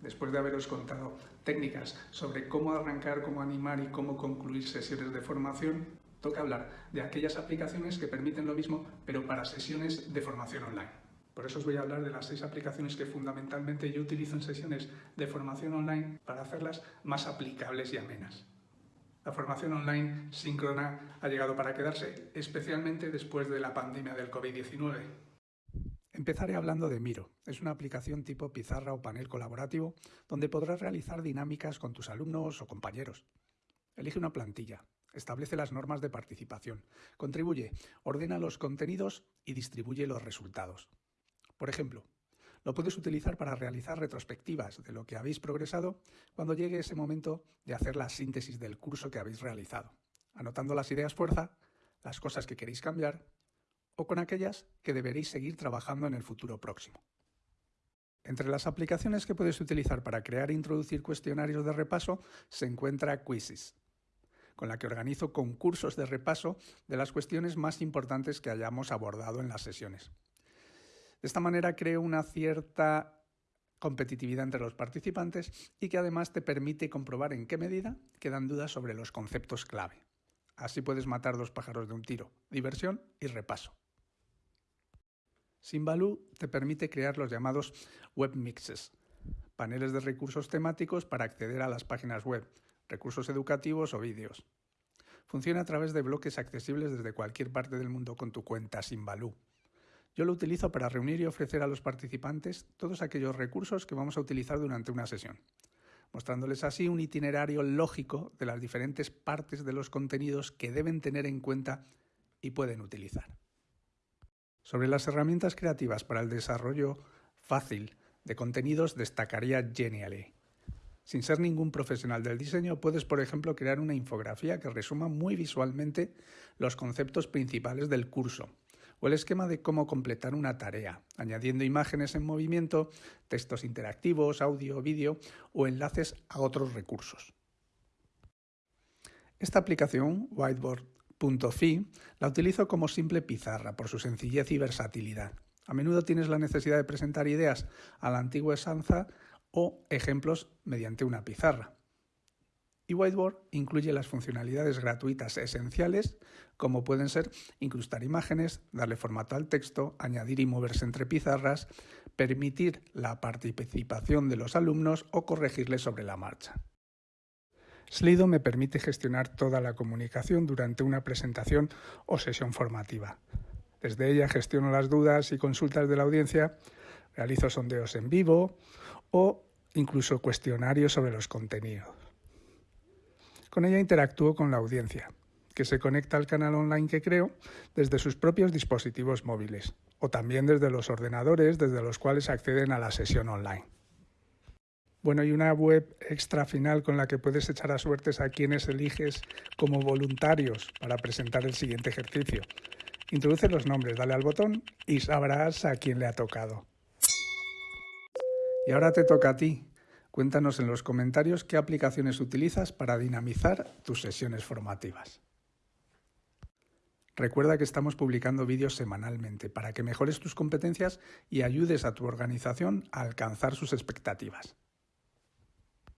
después de haberos contado técnicas sobre cómo arrancar, cómo animar y cómo concluir sesiones de formación, toca hablar de aquellas aplicaciones que permiten lo mismo, pero para sesiones de formación online. Por eso os voy a hablar de las seis aplicaciones que fundamentalmente yo utilizo en sesiones de formación online para hacerlas más aplicables y amenas. La formación online síncrona ha llegado para quedarse, especialmente después de la pandemia del COVID-19. Empezaré hablando de Miro. Es una aplicación tipo pizarra o panel colaborativo donde podrás realizar dinámicas con tus alumnos o compañeros. Elige una plantilla, establece las normas de participación, contribuye, ordena los contenidos y distribuye los resultados. Por ejemplo, lo puedes utilizar para realizar retrospectivas de lo que habéis progresado cuando llegue ese momento de hacer la síntesis del curso que habéis realizado, anotando las ideas fuerza, las cosas que queréis cambiar o con aquellas que deberéis seguir trabajando en el futuro próximo. Entre las aplicaciones que puedes utilizar para crear e introducir cuestionarios de repaso se encuentra Quizzes, con la que organizo concursos de repaso de las cuestiones más importantes que hayamos abordado en las sesiones. De esta manera creo una cierta competitividad entre los participantes y que además te permite comprobar en qué medida quedan dudas sobre los conceptos clave. Así puedes matar dos pájaros de un tiro, diversión y repaso. Simbaloo te permite crear los llamados web mixes, paneles de recursos temáticos para acceder a las páginas web, recursos educativos o vídeos. Funciona a través de bloques accesibles desde cualquier parte del mundo con tu cuenta Simbaloo. Yo lo utilizo para reunir y ofrecer a los participantes todos aquellos recursos que vamos a utilizar durante una sesión, mostrándoles así un itinerario lógico de las diferentes partes de los contenidos que deben tener en cuenta y pueden utilizar. Sobre las herramientas creativas para el desarrollo fácil de contenidos destacaría Genially. Sin ser ningún profesional del diseño, puedes, por ejemplo, crear una infografía que resuma muy visualmente los conceptos principales del curso o el esquema de cómo completar una tarea, añadiendo imágenes en movimiento, textos interactivos, audio, vídeo o enlaces a otros recursos. Esta aplicación, whiteboard.fi, la utilizo como simple pizarra por su sencillez y versatilidad. A menudo tienes la necesidad de presentar ideas a la antigua esanza o ejemplos mediante una pizarra y Whiteboard incluye las funcionalidades gratuitas esenciales como pueden ser incrustar imágenes, darle formato al texto, añadir y moverse entre pizarras, permitir la participación de los alumnos o corregirles sobre la marcha. Slido me permite gestionar toda la comunicación durante una presentación o sesión formativa. Desde ella gestiono las dudas y consultas de la audiencia, realizo sondeos en vivo o incluso cuestionarios sobre los contenidos. Con ella interactúo con la audiencia, que se conecta al canal online que creo desde sus propios dispositivos móviles o también desde los ordenadores desde los cuales acceden a la sesión online. Bueno, y una web extra final con la que puedes echar a suertes a quienes eliges como voluntarios para presentar el siguiente ejercicio. Introduce los nombres, dale al botón y sabrás a quién le ha tocado. Y ahora te toca a ti. Cuéntanos en los comentarios qué aplicaciones utilizas para dinamizar tus sesiones formativas. Recuerda que estamos publicando vídeos semanalmente para que mejores tus competencias y ayudes a tu organización a alcanzar sus expectativas.